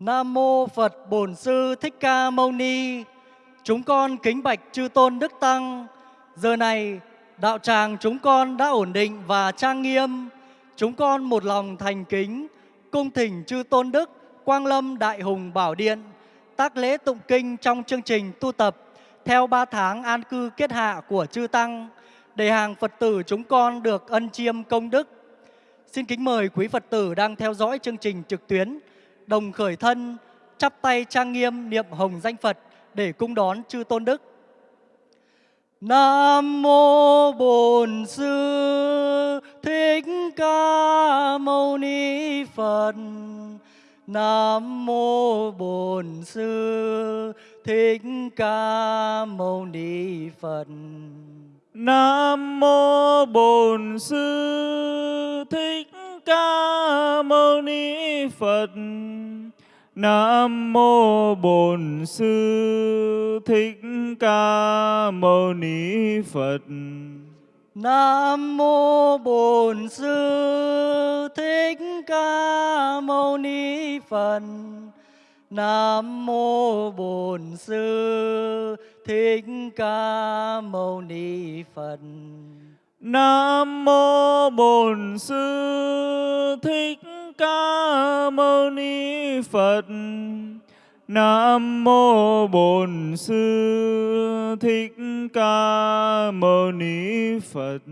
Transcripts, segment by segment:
Nam mô Phật Bổn Sư Thích Ca Mâu Ni. Chúng con kính bạch chư tôn đức tăng. Giờ này, đạo tràng chúng con đã ổn định và trang nghiêm. Chúng con một lòng thành kính, cung thỉnh chư tôn đức, Quang Lâm Đại Hùng Bảo Điện, tác lễ tụng kinh trong chương trình tu tập theo 3 tháng an cư kết hạ của chư tăng, để hàng Phật tử chúng con được ân chiêm công đức. Xin kính mời quý Phật tử đang theo dõi chương trình trực tuyến đồng khởi thân, chắp tay trang nghiêm niệm hồng danh Phật để cung đón chư tôn đức. Nam mô Bổn Sư Thích Ca Mâu Ni Phật. Nam mô Bổn Sư Thích Ca Mâu Ni Phật. Nam mô Bổn Sư Thích Ca Mâu Ni Phật. Nam mô Bổn Sư Thích Ca Mâu Ni Phật. Nam mô Bổn Sư Thích Ca Mâu Ni Phật. Nam mô Bổn Sư Thích Ca Mâu Ni Phật. Nam mô Bổn Sư Thích Ca Mâu Ni Phật. Nam mô Bổn Sư Thích Ca Mâu Ni Phật.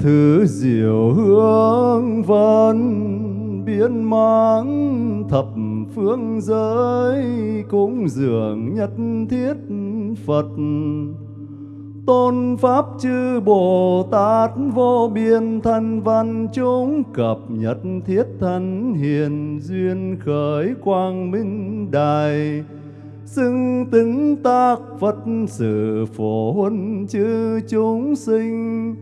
Thứ diệu hương văn biến mang thập phương giới cúng dường nhất thiết Phật. Tôn pháp chư Bồ Tát vô biên thân văn chúng cập nhật thiết thân hiền duyên khởi quang minh đài. Xưng tính tác Phật sự phổ huân chư chúng sinh.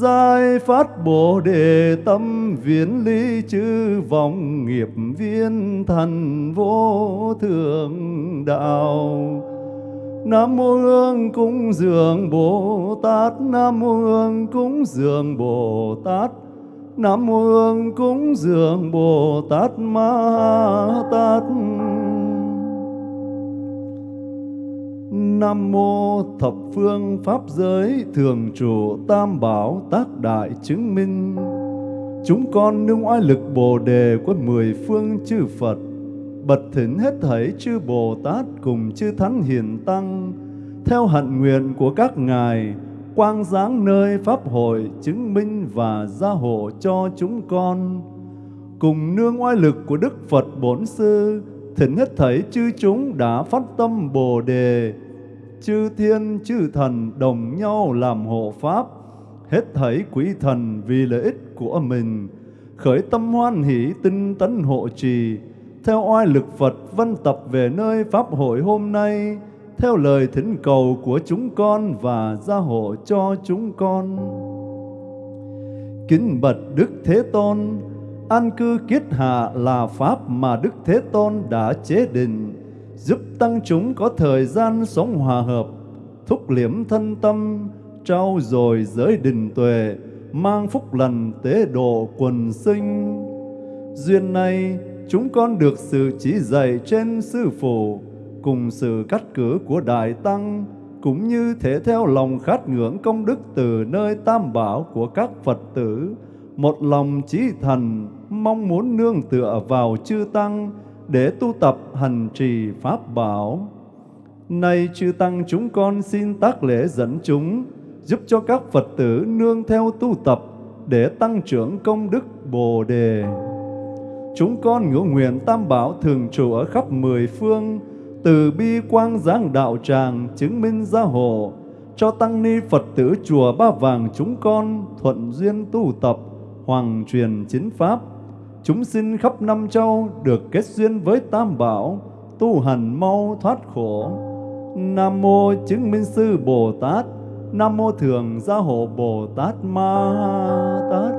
Giải phát Bồ Đề tâm viễn ly chư vọng nghiệp viên thần vô thượng đạo. Nam mô Hương cúng dường Bồ Tát, Nam mô Hương cúng dường Bồ Tát, Nam mô Hương cúng dường Bồ Tát Ma Tát. Nam mô thập phương pháp giới, thường trụ tam bảo tác đại chứng minh. Chúng con nương oai lực Bồ đề của mười phương chư Phật. Bật thỉnh hết thảy chư Bồ Tát cùng chư Thánh Hiền Tăng. Theo hạnh nguyện của các ngài, Quang giáng nơi Pháp hội chứng minh và gia hộ cho chúng con. Cùng nương oai lực của Đức Phật Bổn Sư, Thỉnh hết thảy chư chúng đã phát tâm Bồ đề chư thiên chư thần đồng nhau làm hộ pháp, hết thảy quý thần vì lợi ích của mình, khởi tâm hoan hỷ tinh tấn hộ trì, theo oai lực Phật văn tập về nơi Pháp hội hôm nay, theo lời thỉnh cầu của chúng con và gia hộ cho chúng con. Kính bật Đức Thế Tôn, an cư kiết hạ là Pháp mà Đức Thế Tôn đã chế định, giúp tăng chúng có thời gian sống hòa hợp, thúc liễm thân tâm, trao dồi giới đình tuệ, mang phúc lành tế độ quần sinh. Duyên này, chúng con được sự chỉ dạy trên Sư Phụ, cùng sự cắt cử của Đại Tăng, cũng như thể theo lòng khát ngưỡng công đức từ nơi tam bảo của các Phật tử, một lòng chí thành, mong muốn nương tựa vào chư Tăng, để tu tập hành trì Pháp bảo. Nay chư Tăng chúng con xin tác lễ dẫn chúng, giúp cho các Phật tử nương theo tu tập để tăng trưởng công đức Bồ Đề. Chúng con ngưỡng nguyện Tam Bảo thường trụ ở khắp mười phương, từ bi quang giáng đạo tràng chứng minh gia hộ, cho tăng ni Phật tử chùa Ba Vàng chúng con thuận duyên tu tập, hoàng truyền chính pháp, chúng sinh khắp năm châu được kết duyên với Tam Bảo, tu hành mau thoát khổ. Nam mô chứng minh sư Bồ Tát, Nam mô thường gia hộ Bồ Tát Ma Tát.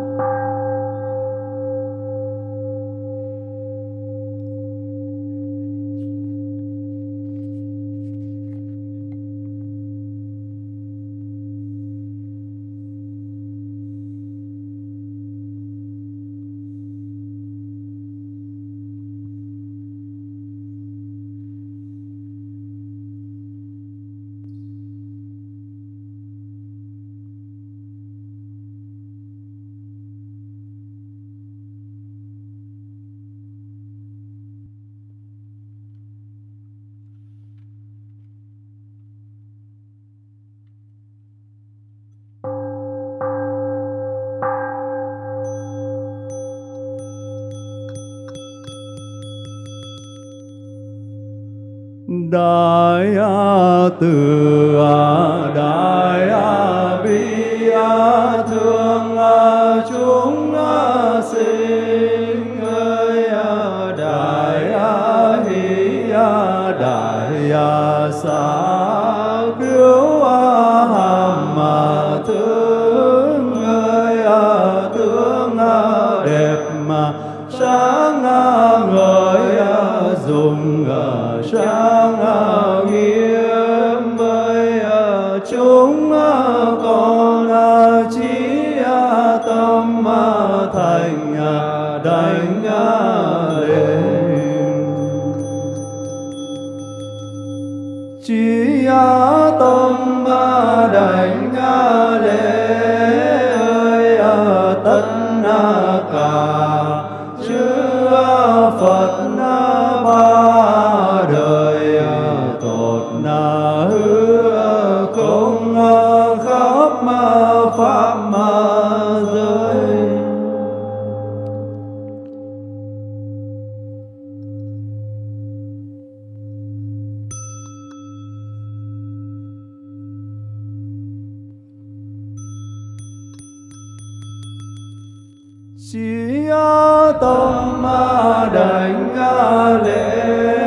Đại Từ Chí tâm ma đảnh lễ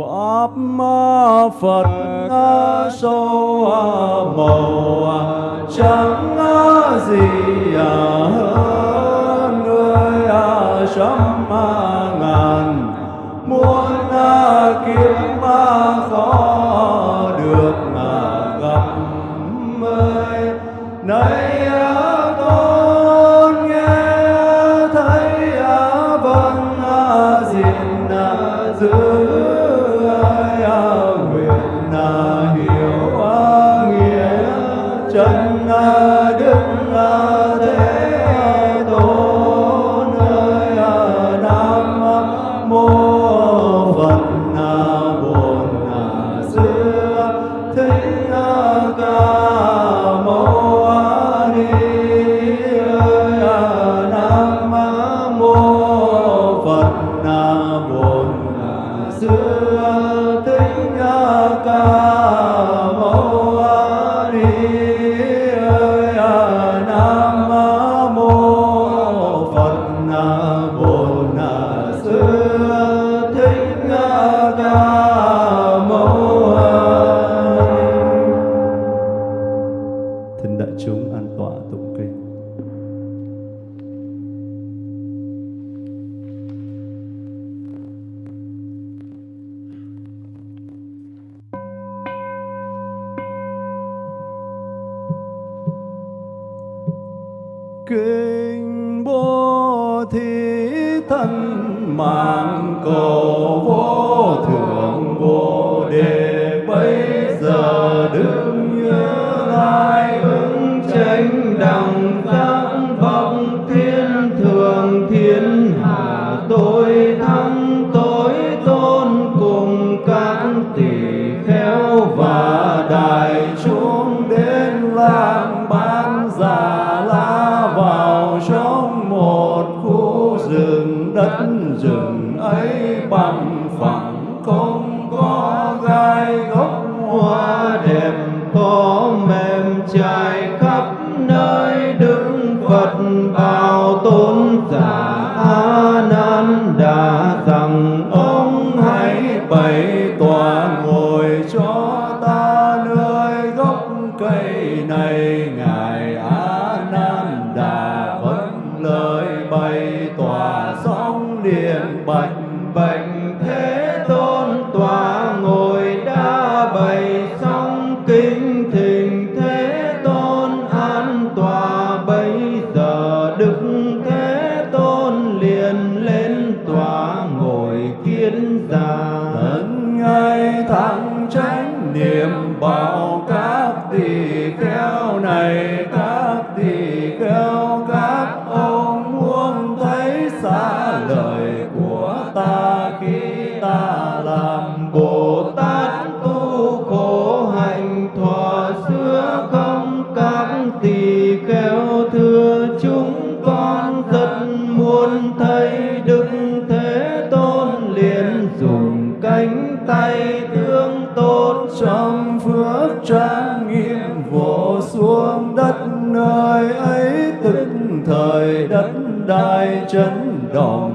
pháp phật sâu màu trắng gì à hơn người à, trăm à ngàn. Muốn muôn kiếm khó kinh bố thí thân, mạng cầu vô thượng vô đề. Bây giờ đứng như lai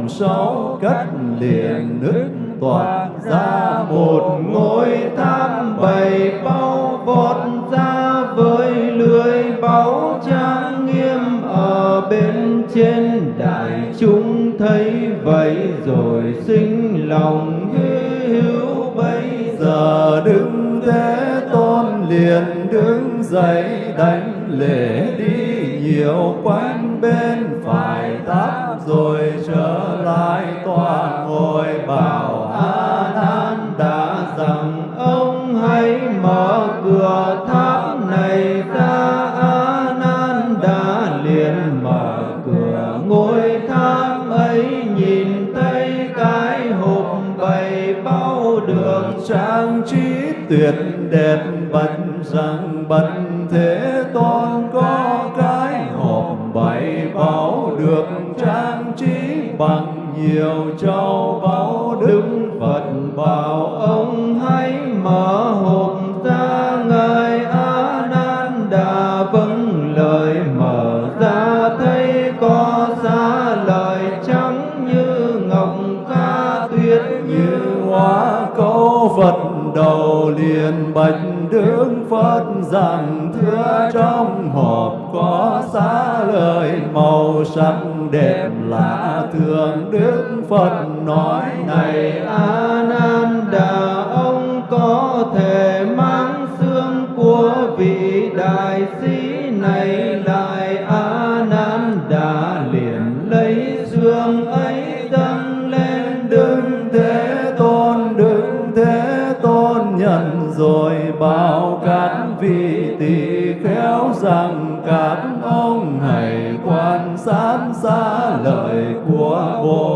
sáu cắt liền nước toạc ra một ngôi tham bày bao vọt ra với lưới báu trang nghiêm ở bên trên đại chúng thấy vậy rồi sinh lòng hy hữu. Bây giờ đứng thế tôn liền đứng dậy, đánh lễ đi nhiều quanh bên phải tháp rồi tuyệt đẹp bạch rằng bạch thế tôn có cái hộp bảy bảo được trang trí bằng nhiều châu rằng thưa trong hộp có xá lời màu sắc đẹp lạ thường đức phật nói, này a nan đà ông có thể mang xương của vị đại sĩ này lại. A nan đà liền lấy xương ấy dâng lên. Đứng thế tôn đứng thế tôn nhận rồi bảo vị tỳ khéo rằng các ông hãy quan sát xa lời của Bồ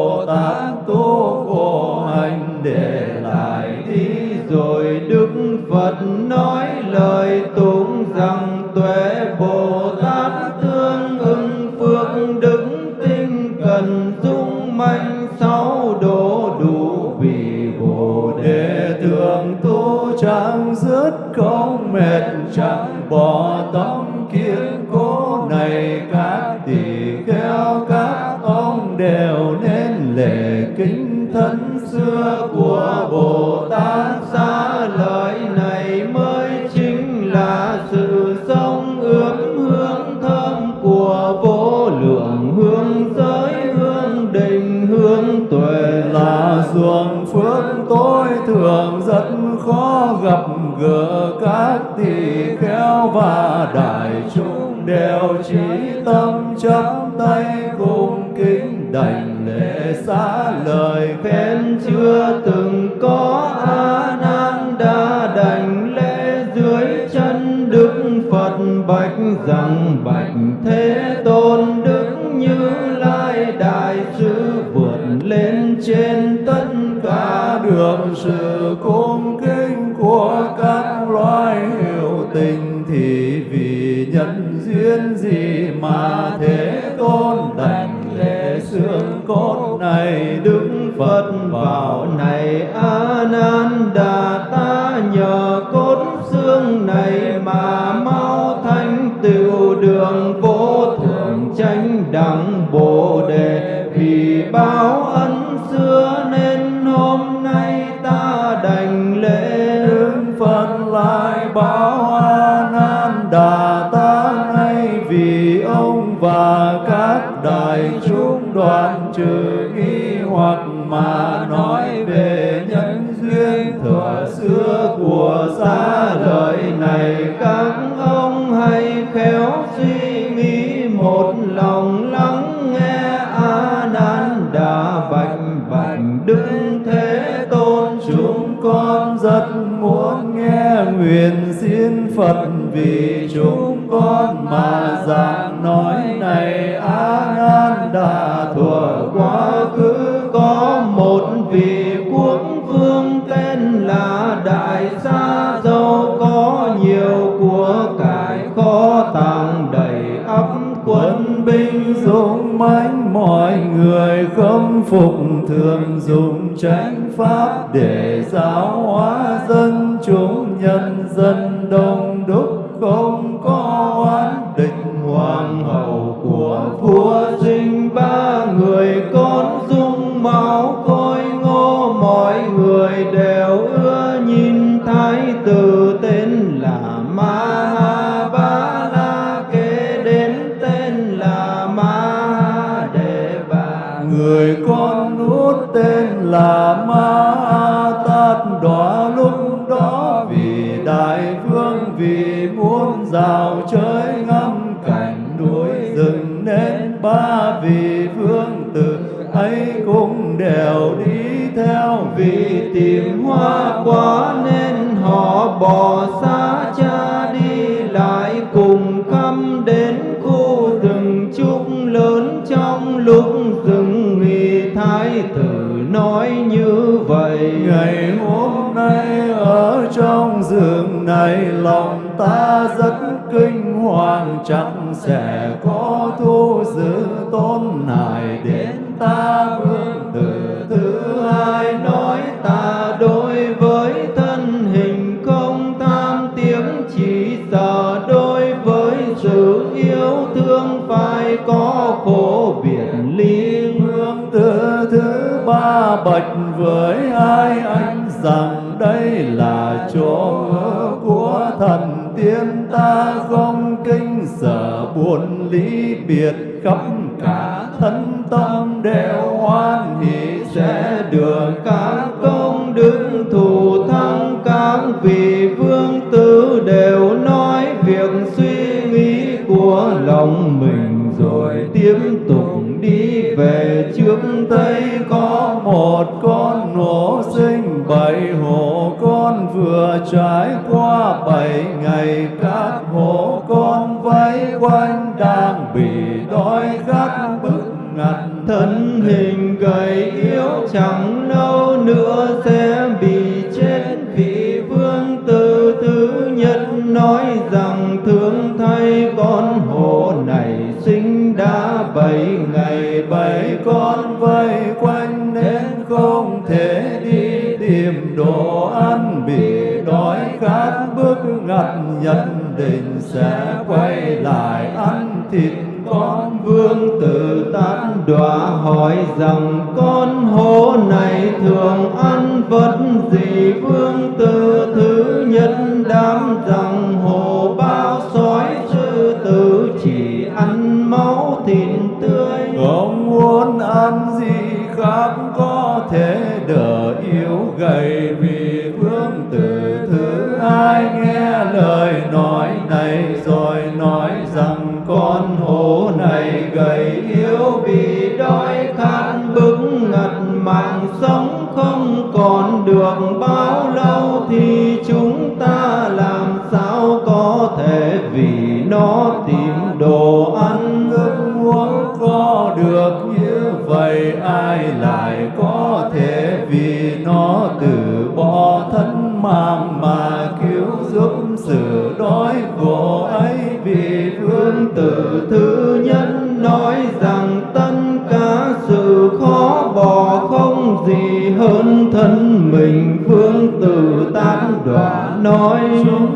trí tâm chấp tay cung kính đảnh lễ xá lời khen chưa từng có a nan đa đảnh lễ dưới chân đức phật bạch rằng bạch thế tôn đức như lai đại sư vượt lên trên tất cả được sự cung Phụng thường dùng chánh pháp để giáo hóa dân chúng, nhân dân đông đúc không có oán định hoàng hậu của vua Yeah. ly biệt khắp cả thân tâm đều hoan hỷ sẽ được các công đức thù thắng. Các vị vương tử đều nói việc suy nghĩ của lòng mình rồi tiếp tục đi về trước tây con tình sẽ quay lại ăn thịt con vương tử tan đọa hỏi rằng, con hố này thường ăn vật gì thân mạng mà cứu giúp sự đói khổ ấy, vì phương tử thứ nhân nói rằng tất cả sự khó bỏ không gì hơn thân mình. Phương tử tán đoạn nói chúng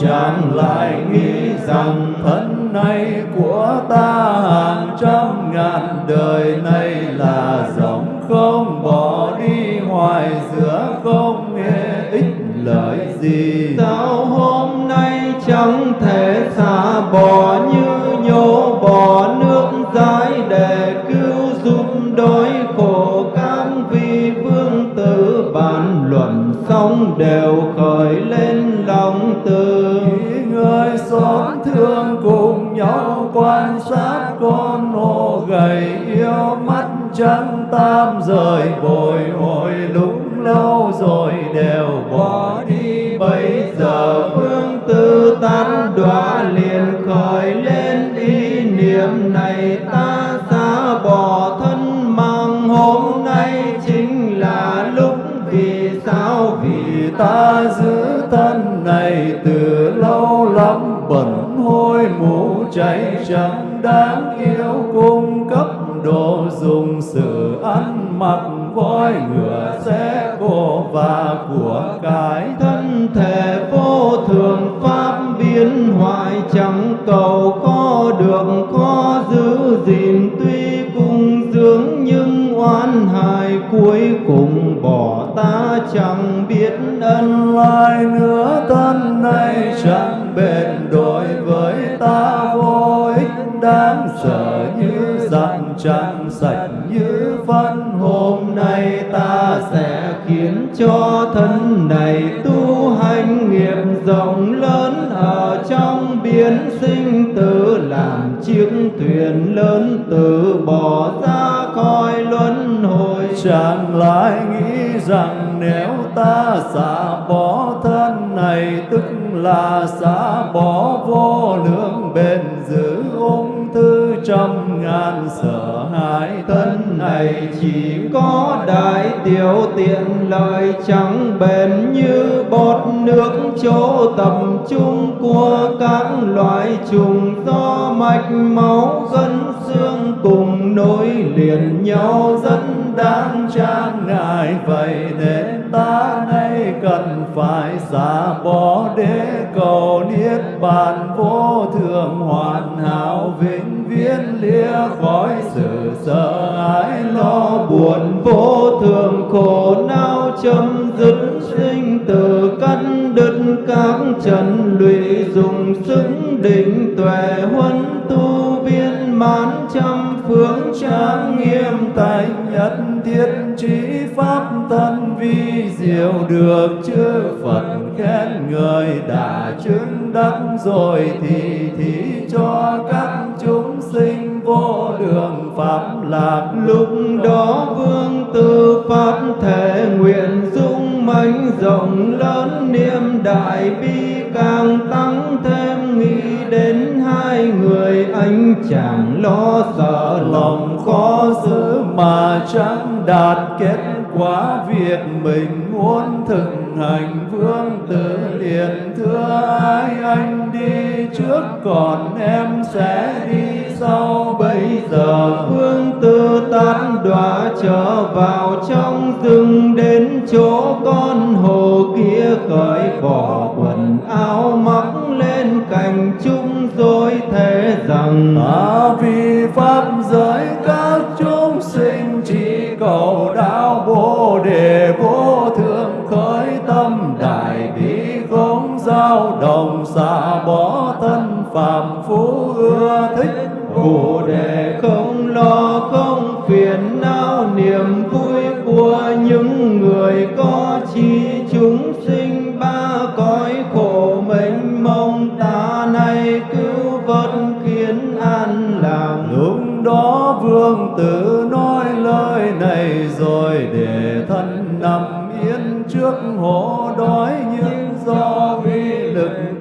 chàng lại nghĩ rằng thân này của ta hàng lâu lắm bẩn hôi mũ cháy chẳng đáng yêu cung cấp đồ dùng sự ăn mặc voi ngựa xe cổ và của cái thân thể vô thường pháp biến hoại chẳng cầu có được có giữ gìn tuy cung dưỡng nhưng oan hài cuối cùng bỏ ta chẳng biết ân lai nữa chẳng bền đối với ta vô ích đáng sợ như dặn chẳng sạch như phân. Hôm nay ta sẽ khiến cho thân này tu hành nghiệp rộng lớn ở trong biến sinh tử, làm chiếc thuyền lớn từ bỏ ra coi luân hồi. Chẳng lại nghĩ rằng nếu ta xả bỏ thân này, tức là xả bỏ vô lượng bền giữ ung thư trăm ngàn sợ hãi thân này chỉ có đại tiểu tiện lợi chẳng bền như bọt nước chỗ tập trung của các loại trùng do mạch máu gân xương cùng nối liền nhau rất đáng trang ngại vậy nên ta cần phải xả bỏ để cầu niết bàn vô thường, hoàn hảo vĩnh viễn lìa khỏi sự sợ hãi lo buồn vô thường, khổ não chấm dứt sinh tử căn đứt các trần lụy dùng sức định tuệ huân tu viên mãn trăm phương trang nghiêm tài nhất thiết được chư Phật khen người đã chứng đắc rồi thì thí cho các chúng sinh vô đường pháp lạc. Lúc đó vương tư pháp thể nguyện dung mãnh rộng lớn niệm đại bi càng tăng thêm nghĩ đến hai người anh chàng lo sợ lòng khó giữ mà chẳng đạt kết Quá việc mình muốn thực hành vương tử liền. Thưa ai anh đi trước còn em sẽ đi sau. Bây giờ vương tư tán đọa trở vào trong rừng đến chỗ con lao đồng xả bỏ thân phàm phú ưa thích, bồ đề không lo không phiền não, niềm vui của những người có chi chúng sinh ba cõi khổ mênh mông, ta nay cứu vớt khiến an làm lúc đó vương tử nói lời này rồi để thân nằm yên trước hổ đói. Những do vì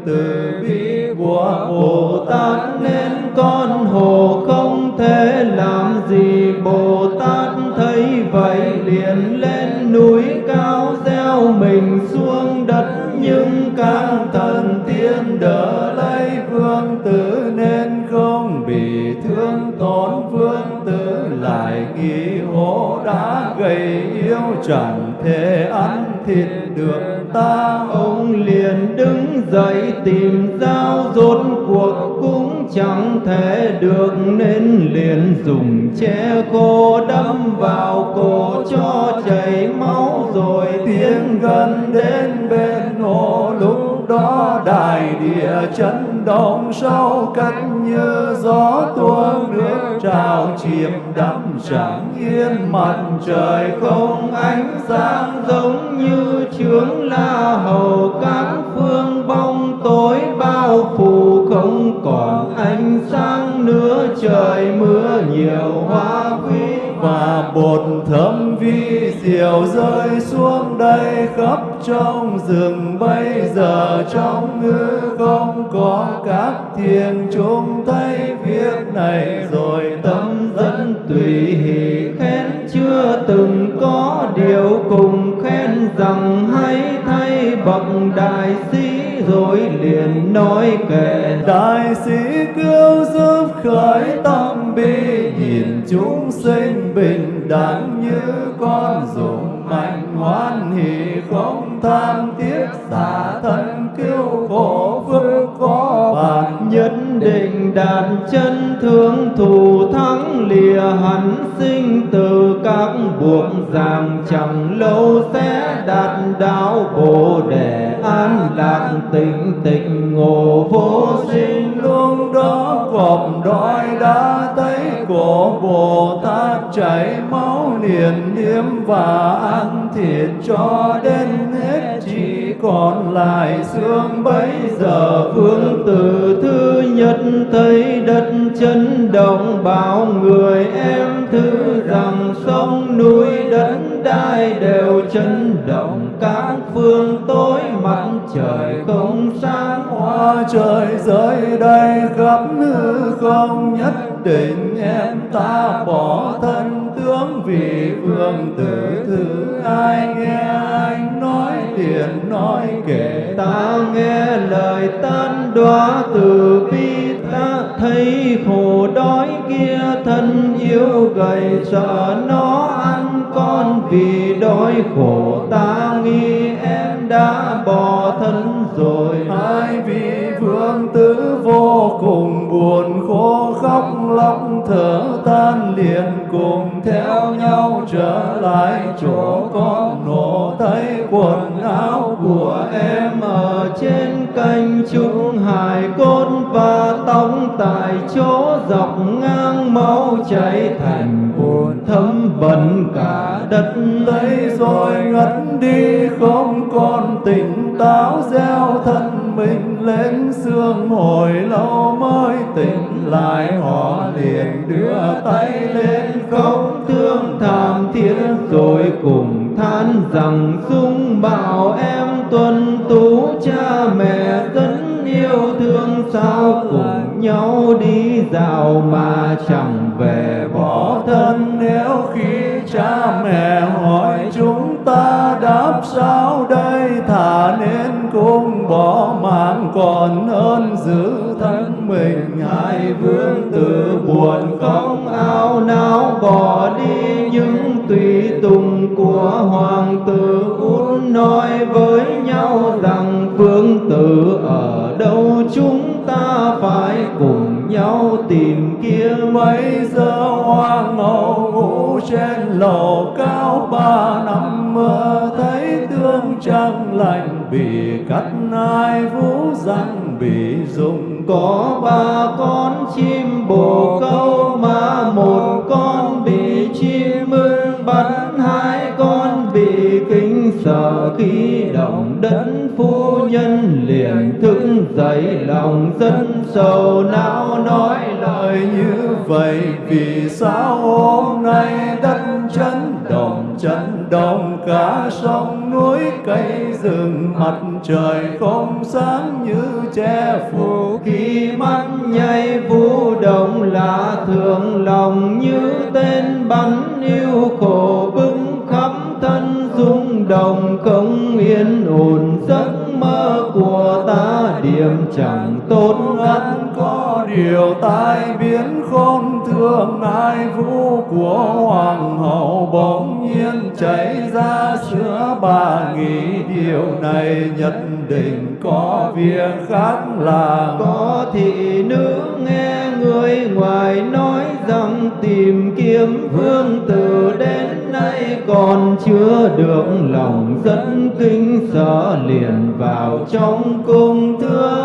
từ bi của Bồ Tát nên con hồ không thể làm gì. Bồ Tát thấy vậy liền lên núi cao gieo mình xuống đất. Nhưng các thần tiên đỡ lấy vương tử nên không bị thương. Tổn vương tử lại nghĩ hổ đã gầy yếu chẳng thể ăn thịt được ta ông liền đứng dậy tìm dao rốt cuộc cũng chẳng thể được nên liền dùng che khô đâm vào cổ cho chảy máu rồi tiến gần đến bên hồ. Lúc đó đại địa chấn động sâu cách như gió tuôn nước trào chìm đắm chẳng yên mặt trời không ánh sáng giống như chướng la hầu các phương bóng tối bao phủ không còn ánh sáng nữa trời mưa nhiều hoa quý và bột thơm vi diệu rơi xuống đây khắp trong rừng. Bây giờ trong ngư không có các thiền chúng thấy việc này, rồi tâm dẫn tùy hỷ khen chưa từng có điều cùng khen rằng hay thay bậc đại sĩ rồi liền nói kệ đại sĩ cứu chúng sinh bình đẳng như con dùng mạnh hoan hỷ, không tham tiếc xả thân cứu khổ phước có bạn nhất định đạt chân thương thù thắng lìa hẳn sinh từ các buộc ràng chảy máu liền niêm và ăn thịt cho đến hết. Chỉ còn lại xương bấy giờ vương tử thứ nhất thấy đất chấn động, bảo người em thứ rằng sông núi đất đai đều chấn động. Các phương tối mặt trời không sáng hoa trời rơi đây khắp hư không, nhất định em ta bỏ tan đoá từ bi ta thấy khổ đói kia thân yếu gầy sợ dọc ngang máu chảy thành buồn thấm bẩn cả đất lấy rồi ngất đi. Không còn tỉnh táo, gieo thân mình lên xương hồi lâu mới tỉnh lại. Họ liền đưa tay lên khóc thương thảm thiết, rồi cùng than rằng dung bảo em tuân tú, cha mẹ dân yêu thương sao cùng nhau đi dạo mà chẳng về bỏ thân nếu khi cha mẹ hỏi chúng ta đáp sao đây thả nên cũng bỏ mạng còn hơn giữ thân mình hai vương tử buồn không ao não bỏ đi những tùy tùng của hoa. Nhau tìm kiếm mấy giờ hoa ngầu ngủ trên lầu cao ba năm mơ thấy tương trăng lạnh bị cắt hai vũ răng bị dùng có ba con chim bồ câu mà một con bị chim ưng bắn, hai con bị kinh sợ khi đấng đất phu nhân liền thức dậy, lòng dân sầu não nói lời như vậy. Vì sao hôm nay đất chấn động chấn động cả sông núi cây rừng, mặt trời không sáng như che phủ? Khi mắt nhảy vũ động là thường lòng như tên bắn yêu khổ. Chẳng tốt ngắn có điều tai biến khôn thương ai vũ của hoàng hậu bỗng nhiên chảy ra. Sữa bà nghĩ điều này nhất định có việc khác là có thị nữ nghe người ngoài nói rằng tìm kiếm vương tử đến nay còn chưa được lòng dẫn kinh sợ liền vào trong cung thưa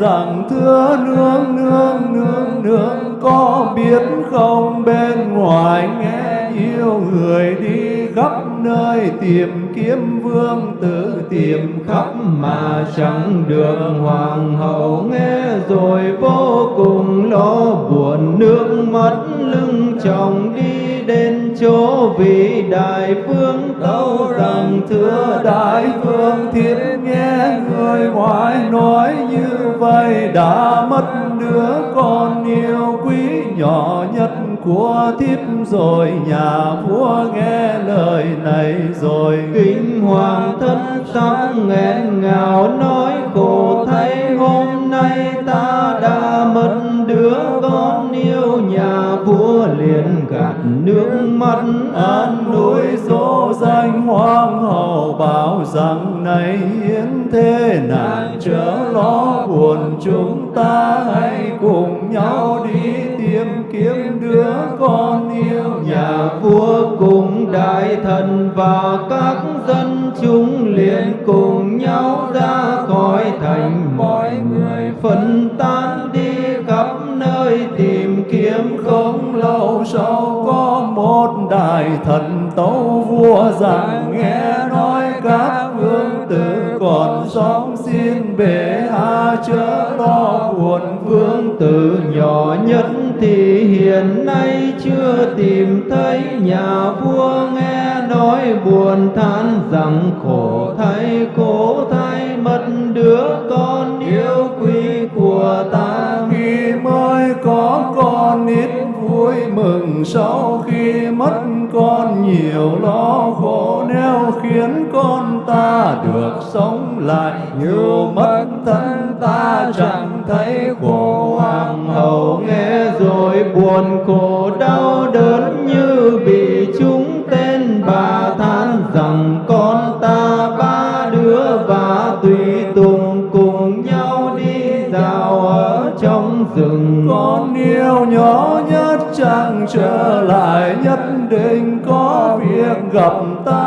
rằng thưa nương nương nương nương, có biết không? Bên ngoài nghe yêu người đi khắp nơi tìm kiếm vương tử, tìm khắp mà chẳng được. Hoàng hậu nghe rồi vô cùng lo buồn, nước mắt lưng chồng đi đến chỗ vị đại phương tâu rằng thưa đại phương thiếp nghe người ngoài nói như vậy đã mất đứa con yêu quý nhỏ nhất của thiếp rồi. Nhà vua nghe lời này rồi. Kinh hoàng thân sắc nghẹn ngào nói khổ thay hôm nay ta đã mất đứa con yêu. Nhà vua liền gạt nước mắt, an núi dỗ danh hoàng hậu, bảo rằng này hiến thế nạn chớ lo buồn, chúng ta hãy cùng nhau đi tìm kiếm đứa con yêu nhà vua cùng đại thần và các dân chúng liền cùng nhau ra khỏi thành. Mọi người phân tán đi khắp nơi tìm kiếm không lâu sau có một đại thần tấu vua rằng nghe tử, còn sống xin bệ hạ chớ lo buồn vương tử nhỏ nhất thì hiện nay chưa tìm thấy. Nhà vua nghe nói buồn than rằng khổ thay cố thay mất đứa con yêu quý của ta. Khi mới có con ít vui mừng, sau khi mất con nhiều lo khổ ta được sống lại nhiều mất thân ta chẳng thấy khổ hoàng hậu nghe rồi buồn khổ đau đớn như bị chúng tên bà than rằng con ta ba đứa và tùy tùng cùng nhau đi dạo ở trong rừng. Con yêu nhỏ nhất chẳng trở lại, nhất định có việc gặp ta.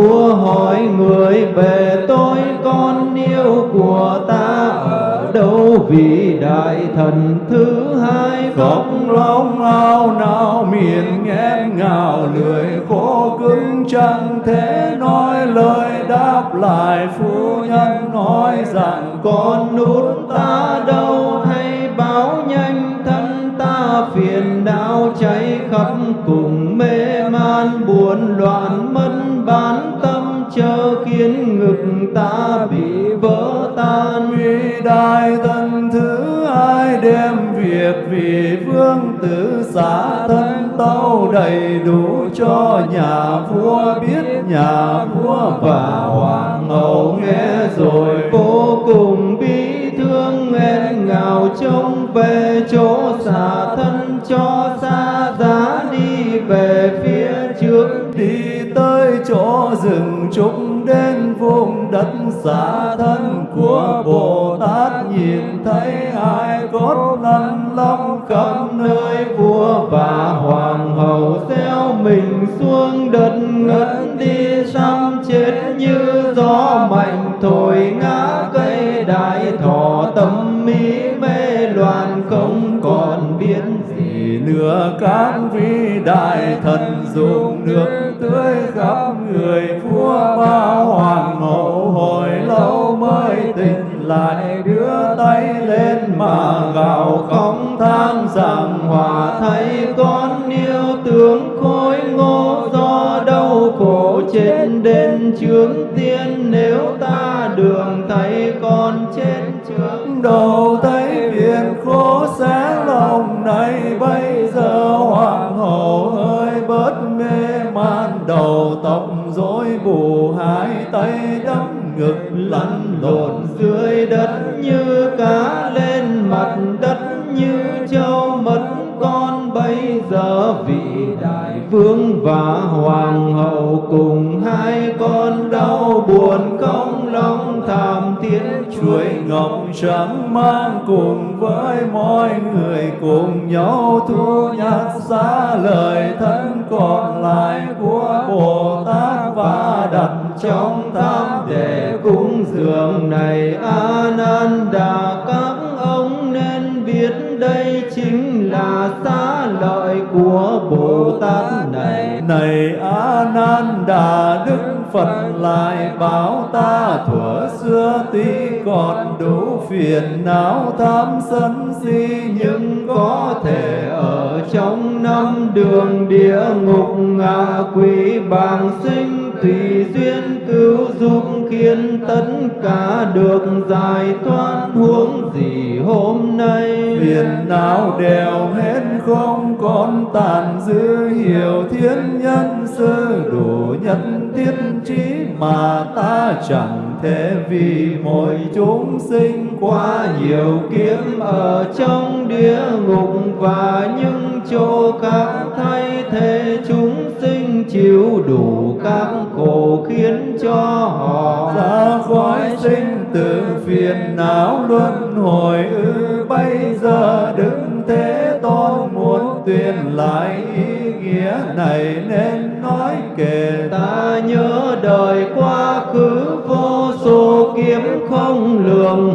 Nhà vua hỏi người về tôi, con yêu của ta ở đâu? Vị đại thần thứ hai khóc long ao nào, miệng nghẹn ngào, lưỡi khô cứng chẳng thể nói lời đáp lại. Phu nhân nói rằng, con nút ta đâu? Hay báo nhanh thân ta, phiền não cháy khắp cùng mê man, buồn loạn ngực ta bị vỡ tan uy đại thân thứ hai đem việc vì vương tử xả thân tâu đầy đủ cho nhà vua biết nhà vua và hoàng hậu nghe rồi vô cùng bi thương nghẹn ngào trông về chỗ xả thân cho xa giá đi về phía trước đi tới chỗ rừng trúc đất xả thân của Bồ Tát nhìn thấy hai cốt lăn long khắp nơi vua và hoàng hậu xeo mình xuống đất ngất đi xăm chết như gió mạnh thổi ngã cây đại thọ. Tâm mỹ mê loạn không còn biết gì nữa. Các vị đại thần dùng nước tưới khắp người vua và lại đưa tay lên mà gào khóc than rằng hòa thấy con yêu tướng khôi ngô do đau khổ trên đến trường tiên. Nếu ta đường thấy con chết trước đầu tay đóng ngực lăn lộn dưới đất như cá lên mặt đất như châu mất con bây giờ vị đại vương và hoàng hậu cùng hai con đau buồn không lòng thảm thiết chuối ngọc trắng mang cùng với mọi người cùng nhau thu nhặt xa lời thân còn lại của Bồ Tát. Ba đặt trong tham để cúng dường này. A nan đà các ông nên biết đây chính là xá lợi của bồ tát này. Này a nan đà đức Phật lại bảo ta, thuở xưa tuy còn đủ phiền não tham sân si nhưng có thể ở trong năm đường địa ngục ngạ quỷ bàng sinh tùy duyên cứu giúp khiến tất cả được giải thoát huống gì hôm nay. Phiền não đều hết không còn tàn dư hiểu thiên nhân sơ đủ nhân thiết trí mà ta chẳng thể vì mỗi chúng sinh qua nhiều kiếp ở trong địa ngục và những chỗ khác thay thế chúng sinh chịu đủ các khổ khiến cho họ ra khỏi sinh tử phiền não luân hồi ư, bây giờ đứng thế tôn muốn tuyên lại ý nghĩa này nên nói kể. Ta nhớ đời quá khứ vô số kiếm không lường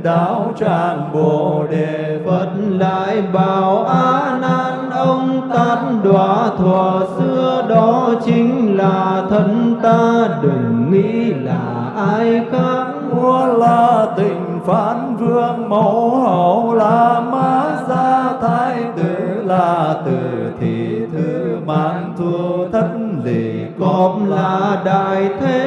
đến đạo tràng bồ đề Phật lại bảo A Nan. Ông tát đọa thuở xưa đó chính là thân ta, đừng nghĩ là ai khác. Vua là tình phán vương, mẫu hậu là ma gia thái, tử là tử thị thư mãn thu thất lì Cọp là đại thế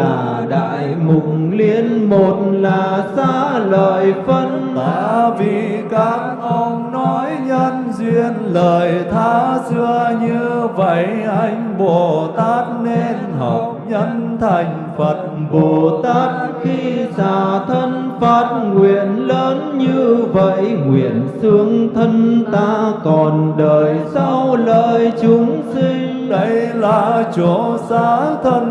là đại mục liên một là xa lợi phân. Ta vì các ông nói nhân duyên lời tha xưa như vậy anh Bồ Tát nên học nhân thành Phật. Bồ Tát khi xả thân phát nguyện lớn như vậy nguyện xương thân ta còn đời sau lời chúng sinh. Đây là chỗ xá thân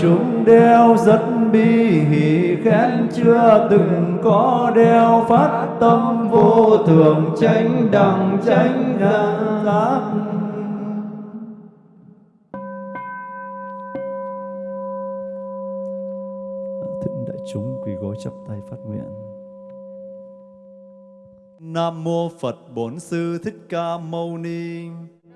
chúng đeo rất bi hỷ, khen chưa từng có đeo, phát tâm vô thường, tránh đẳng tránh giác thượng đại chúng, quỳ gối chắp tay phát nguyện Nam mô Phật Bổn Sư Thích Ca Mâu Ni.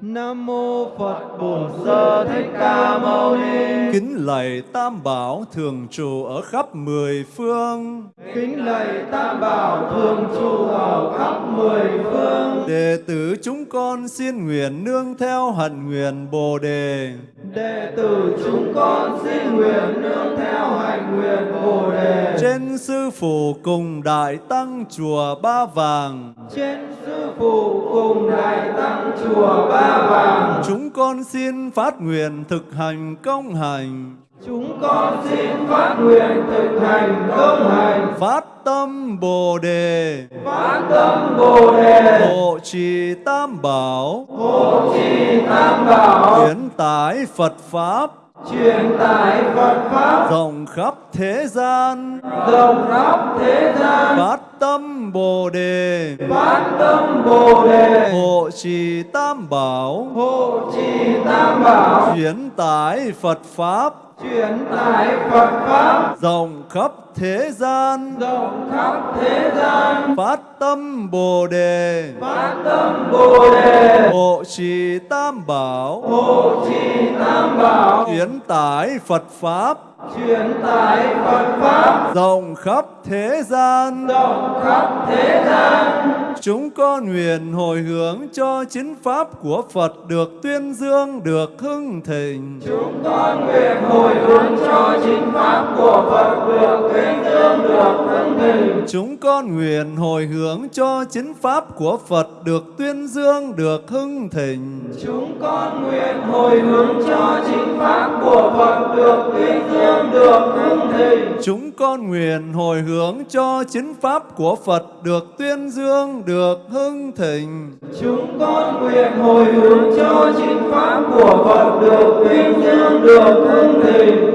Nam mô Phật Bổn Sư Thích Ca Mâu Ni. Kính lạy Tam Bảo thường trụ ở khắp mười phương. Kính lạy Tam Bảo thường trụ ở khắp mười phương. Đệ tử chúng con xin nguyện nương theo hạnh nguyện Bồ đề. Đệ tử chúng con xin nguyện nương theo hạnh nguyện Bồ đề. Trên sư phụ cùng đại tăng chùa Ba Vàng. Trên sư phụ cùng đại tăng chùa Ba Vàng. Chúng con xin phát nguyện thực hành công hành. Chúng con xin phát nguyện thực hành công hành. Phát tâm Bồ đề. Phát tâm Bồ đề. Hộ trì Tam Bảo. Hộ trì Tam Bảo. Chuyển tải Phật Pháp. Truyền tải Phật Pháp rộng khắp thế gian, rộng khắp thế gian, phát tâm Bồ đề, phát tâm Bồ đề, hộ trì Tam Bảo, hộ trì Tam Bảo, chuyển tải Phật Pháp, truyền tải Phật Pháp. Rộng khắp thế gian, rộng khắp thế gian, phát tâm Bồ đề, phát tâm Bồ đề, hộ trì Tam Bảo, hộ trì Tam Bảo, chuyển tải Phật Pháp, truyền tải Phật Pháp rộng khắp thế gian, rộng khắp thế gian. Chúng con nguyện hồi hướng cho chính pháp của Phật được tuyên dương, được hưng thịnh. Chúng con nguyện hồi hướng cho chính pháp của Phật được tuyên dương, được hưng thịnh. Chúng con nguyện hồi hướng cho chính pháp của Phật được tuyên dương, được hưng thịnh. Chúng con nguyện hồi hướng cho chính pháp của Phật được tuyên dương, được hưng thịnh. Chúng con nguyện hồi hướng cho chính pháp của Phật được tuyên dương, được hưng thịnh. Chúng con nguyện hồi hướng cho chính pháp của Phật được tuyên dương, được hưng thịnh.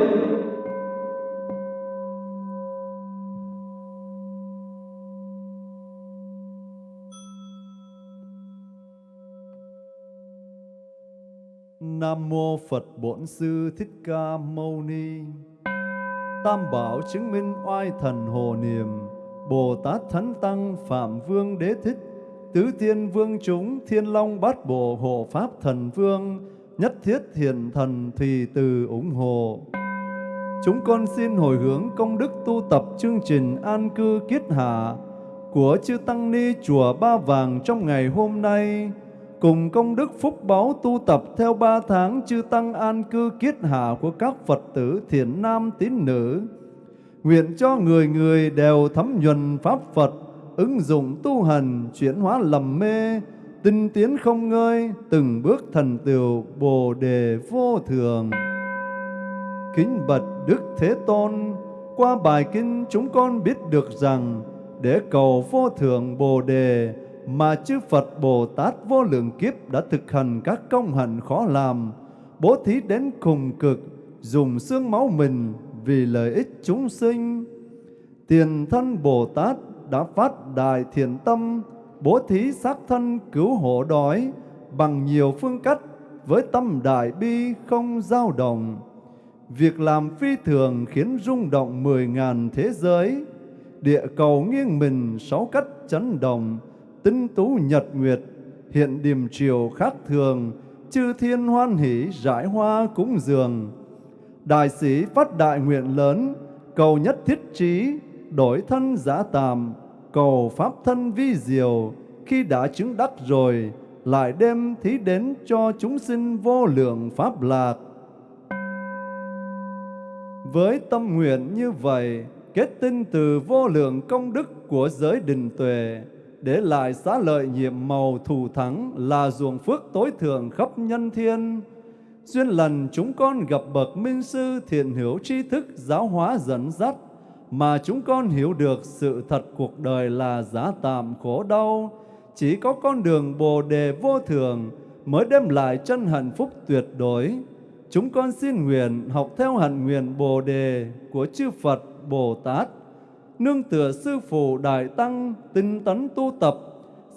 Nam mô Phật Bổn Sư Thích Ca Mâu Ni. Tam bảo chứng minh oai thần hồ niệm, Bồ Tát Thánh Tăng Phạm Vương Đế Thích, Tứ Thiên Vương chúng Thiên Long Bát Bộ Hộ Pháp Thần Vương, Nhất Thiết Hiền Thần Thùy Từ ủng hộ. Chúng con xin hồi hướng công đức tu tập chương trình an cư kiết hạ của chư Tăng Ni Chùa Ba Vàng trong ngày hôm nay, cùng công đức phúc báo tu tập theo ba tháng chư tăng an cư kiết hạ của các Phật tử thiện nam tín nữ. Nguyện cho người người đều thấm nhuần Pháp Phật, ứng dụng tu hành, chuyển hóa lầm mê, tinh tiến không ngơi, từng bước thần tựu Bồ đề vô thường. Kính bạch Đức Thế Tôn, qua bài kinh chúng con biết được rằng để cầu vô thượng Bồ đề mà chư Phật Bồ Tát vô lượng kiếp đã thực hành các công hạnh khó làm, bố thí đến cùng cực, dùng xương máu mình vì lợi ích chúng sinh. Tiền thân Bồ Tát đã phát đại thiện tâm, bố thí xác thân cứu hộ đói bằng nhiều phương cách với tâm đại bi không dao động. Việc làm phi thường khiến rung động mười ngàn thế giới, địa cầu nghiêng mình sáu cách chấn động, tinh tú nhật nguyệt, hiện điềm triều khác thường, chư thiên hoan hỷ rải hoa cúng dường. Đại sĩ phát đại nguyện lớn, cầu nhất thiết trí, đổi thân giả tàm, cầu pháp thân vi diệu, khi đã chứng đắc rồi, lại đem thí đến cho chúng sinh vô lượng pháp lạc. Với tâm nguyện như vậy, kết tinh từ vô lượng công đức của giới đình tuệ, để lại xá lợi nhiệm màu thù thắng là ruộng phước tối thượng khắp nhân thiên. Duyên lần chúng con gặp bậc minh sư thiện hiểu tri thức giáo hóa dẫn dắt, mà chúng con hiểu được sự thật cuộc đời là giá tạm khổ đau. Chỉ có con đường Bồ đề vô thường mới đem lại chân hạnh phúc tuyệt đối. Chúng con xin nguyện học theo hạnh nguyện Bồ đề của chư Phật Bồ Tát nương tựa sư phụ đại tăng tinh tấn tu tập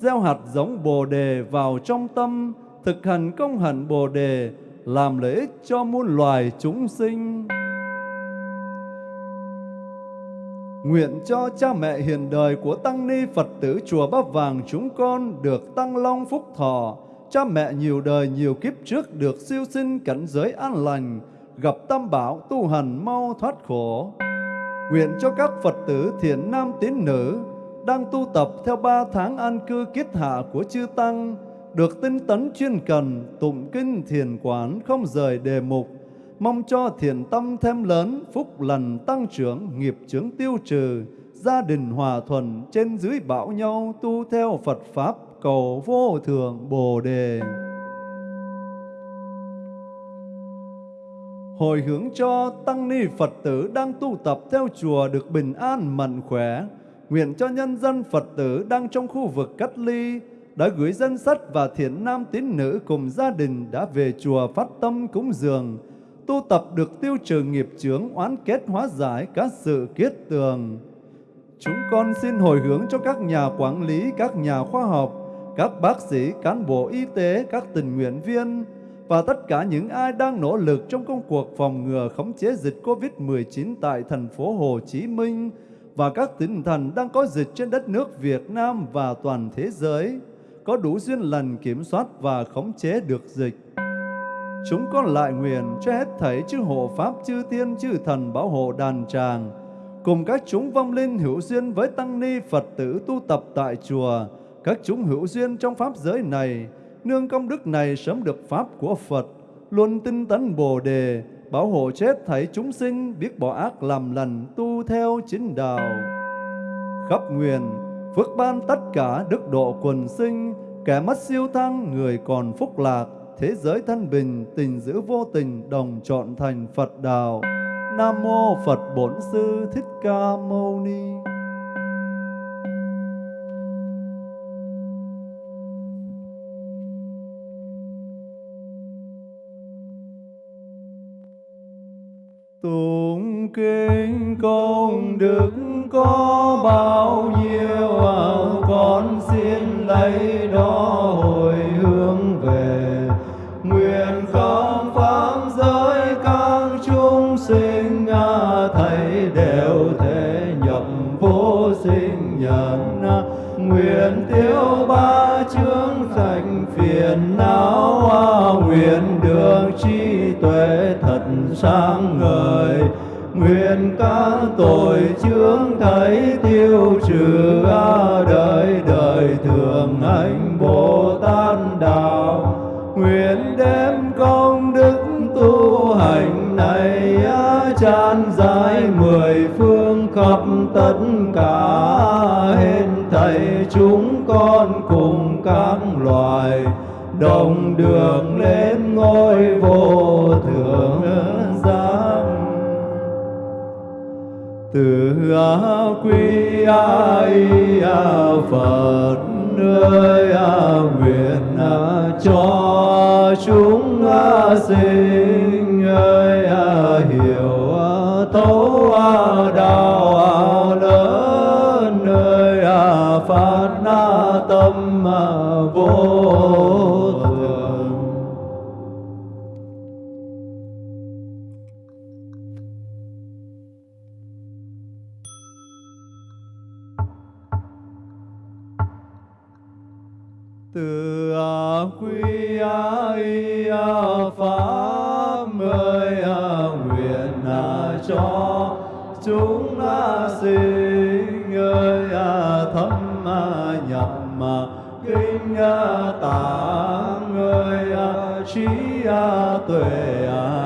gieo hạt giống bồ đề vào trong tâm thực hành công hạnh bồ đề làm lợi ích cho muôn loài chúng sinh Nguyện cho cha mẹ hiền đời của Tăng Ni Phật tử Chùa Bắp Vàng chúng con được tăng long phúc thọ, cha mẹ nhiều đời nhiều kiếp trước được siêu sinh cảnh giới an lành, gặp tam bảo tu hành mau thoát khổ. Nguyện cho các Phật tử thiện nam tín nữ đang tu tập theo ba tháng an cư kiết hạ của chư Tăng, được tinh tấn chuyên cần, tụng kinh thiền quán không rời đề mục, mong cho thiền tâm thêm lớn, phúc lành tăng trưởng, nghiệp chướng tiêu trừ, gia đình hòa thuận, trên dưới bão nhau tu theo Phật Pháp, cầu vô thượng Bồ Đề. Hồi hướng cho tăng ni Phật tử đang tu tập theo chùa được bình an mạnh khỏe. Nguyện cho nhân dân Phật tử đang trong khu vực cách ly đã gửi dân sách và thiện nam tín nữ cùng gia đình đã về chùa phát tâm cúng dường, tu tập được tiêu trừ nghiệp chướng oán kết hóa giải các sự kiết tường. Chúng con xin hồi hướng cho các nhà quản lý, các nhà khoa học, các bác sĩ, cán bộ y tế, các tình nguyện viên, và tất cả những ai đang nỗ lực trong công cuộc phòng ngừa khống chế dịch COVID-19 tại thành phố Hồ Chí Minh và các tỉnh thành đang có dịch trên đất nước Việt Nam và toàn thế giới, có đủ duyên lành kiểm soát và khống chế được dịch. Chúng con lại nguyện cho hết thảy chư hộ Pháp, chư tiên, chư thần bảo hộ đàn tràng, cùng các chúng vong linh hữu duyên với tăng ni Phật tử tu tập tại chùa, các chúng hữu duyên trong Pháp giới này, nương công đức này sớm được Pháp của Phật, luôn tinh tấn Bồ Đề, bảo hộ chết thảy chúng sinh, biết bỏ ác làm lành, tu theo chính đạo. Khắp nguyện, phước ban tất cả đức độ quần sinh, kẻ mất siêu thăng, người còn phúc lạc, thế giới thân bình, tình giữ vô tình, đồng chọn thành Phật đạo. Nam mô Phật Bổn Sư Thích Ca Mâu Ni. Tụng kinh công đức có bao nhiêu à, con xin lấy đó hồi hướng về. Nguyện không pháp giới các chúng sinh à, thầy đều thể nhập vô sinh nhận à. nguyện tiêu ba chướng thành phiền não à, nguyện được trí tuệ thật sáng ngời nguyện các tội chướng thấy tiêu trừ a đời đời thường hành bồ tát đạo. Nguyện đem công đức tu hành này tràn dài mười phương khắp tất cả hết thảy chúng con cùng các loài đồng đường lên ngôi vô thượng từ a quy a y a phật ơi a nguyện a cho chúng a sinh ơi a hiểu a thấu a đạo a lớn ơi a phát na tâm a vô ơi a trí a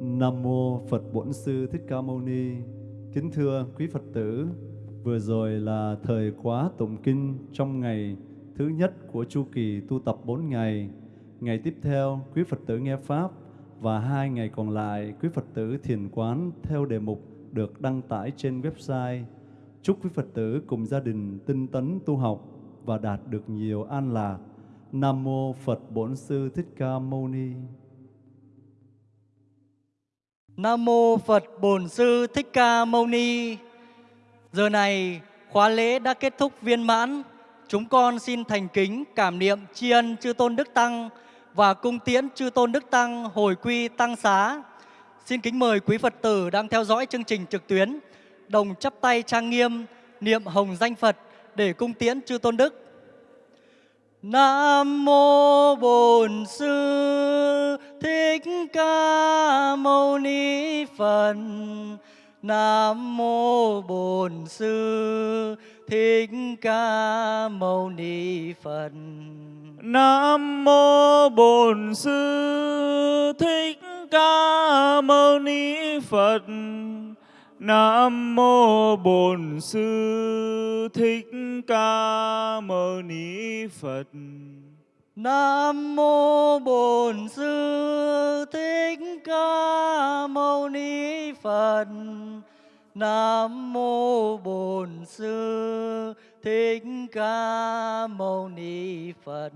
Nam mô Phật Bổn Sư Thích Ca Mâu Ni. Kính thưa quý Phật tử, vừa rồi là thời khóa tụng kinh trong ngày thứ nhất của chu kỳ tu tập 4 ngày. Ngày tiếp theo, quý Phật tử nghe pháp và hai ngày còn lại, quý Phật tử thiền quán theo đề mục được đăng tải trên website. Chúc quý Phật tử cùng gia đình tinh tấn tu học và đạt được nhiều an lạc. Nam mô Phật Bổn Sư Thích Ca Mâu Ni. Nam mô Phật Bổn Sư Thích Ca Mâu Ni. Giờ này, khóa lễ đã kết thúc viên mãn. Chúng con xin thành kính cảm niệm tri ân chư tôn đức tăng và cung tiễn chư tôn đức tăng hồi quy tăng xá. Xin kính mời quý Phật tử đang theo dõi chương trình trực tuyến, đồng chắp tay trang nghiêm, niệm hồng danh Phật để cung tiễn chư tôn đức. Nam mô Bổn Sư Thích Ca Mâu Ni Phật. Nam mô Bổn Sư Thích Ca Mâu Ni Phật. Nam mô Bổn Sư Thích Ca Mâu Ni Phật. Nam mô Bổn Sư Thích Ca Mâu Ni Phật. Nam mô Bổn Sư Thích Ca Mâu Ni Phật. Nam mô Bổn Sư Thích Ca Mâu Ni Phật.